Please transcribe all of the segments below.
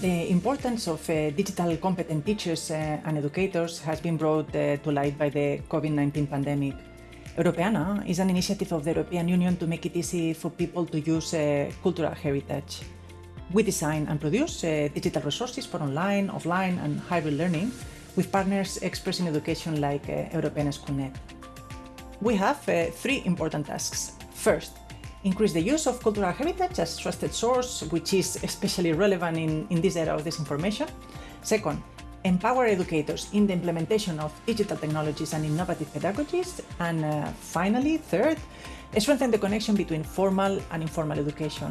The importance of uh, digital competent teachers uh, and educators has been brought uh, to light by the COVID-19 pandemic. Europeana is an initiative of the European Union to make it easy for people to use uh, cultural heritage. We design and produce uh, digital resources for online, offline and hybrid learning with partners expressing education like uh, European Schoolnet. We have three important tasks. First, increase the use of cultural heritage as trusted source, which is especially relevant in, in this era of disinformation. Second, empower educators in the implementation of digital technologies and innovative pedagogies. And uh, finally, third, strengthen the connection between formal and informal education.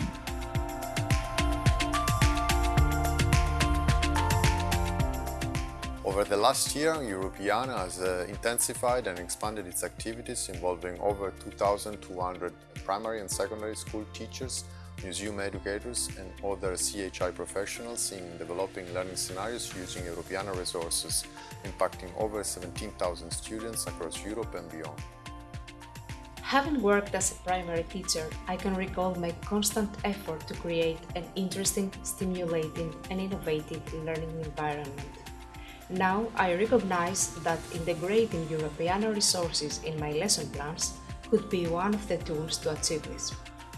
Over the last year, Europeana has uh, intensified and expanded its activities involving over 2,200 primary and secondary school teachers, museum educators and other CHI professionals in developing learning scenarios using Europeana resources, impacting over 17,000 students across Europe and beyond. Having worked as a primary teacher, I can recall my constant effort to create an interesting, stimulating and innovative learning environment. Now I recognize that integrating Europeana resources in my lesson plans could be one of the tools to achieve this.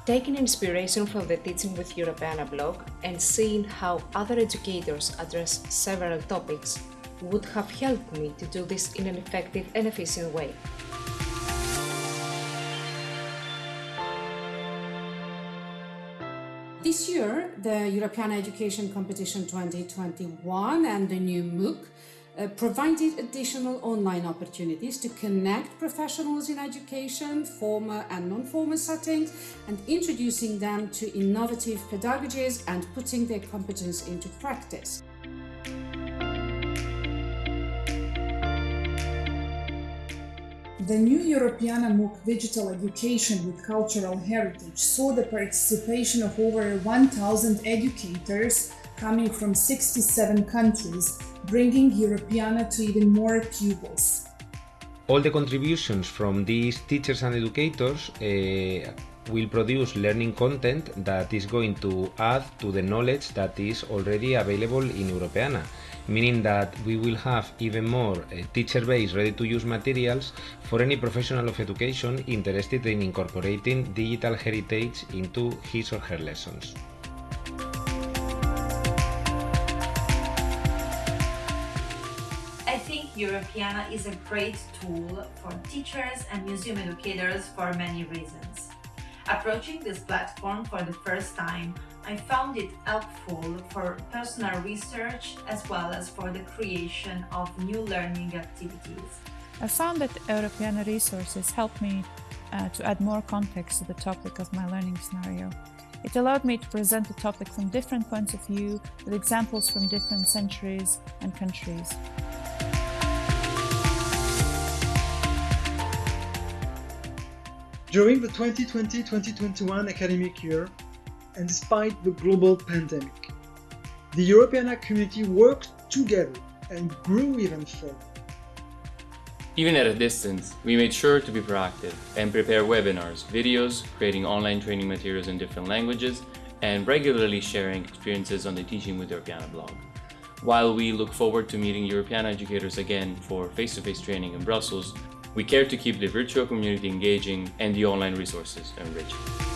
Taking inspiration from the Teaching with Europeana blog and seeing how other educators address several topics would have helped me to do this in an effective and efficient way. This year, the Europeana Education Competition 2021 and the new MOOC uh, provided additional online opportunities to connect professionals in education, formal and non-formal settings, and introducing them to innovative pedagogies and putting their competence into practice. The new Europeana MOOC Digital Education with Cultural Heritage saw the participation of over 1,000 educators coming from 67 countries, bringing Europeana to even more pupils. All the contributions from these teachers and educators uh, will produce learning content that is going to add to the knowledge that is already available in Europeana, meaning that we will have even more uh, teacher-based ready-to-use materials for any professional of education interested in incorporating digital heritage into his or her lessons. Europeana is a great tool for teachers and museum educators for many reasons. Approaching this platform for the first time, I found it helpful for personal research as well as for the creation of new learning activities. I found that Europeana resources helped me uh, to add more context to the topic of my learning scenario. It allowed me to present the topic from different points of view with examples from different centuries and countries. During the 2020-2021 academic year, and despite the global pandemic, the Europeana community worked together and grew even further. Even at a distance, we made sure to be proactive and prepare webinars, videos, creating online training materials in different languages, and regularly sharing experiences on the Teaching with Europeana blog. While we look forward to meeting Europeana educators again for face-to-face -face training in Brussels, we care to keep the virtual community engaging and the online resources enriching.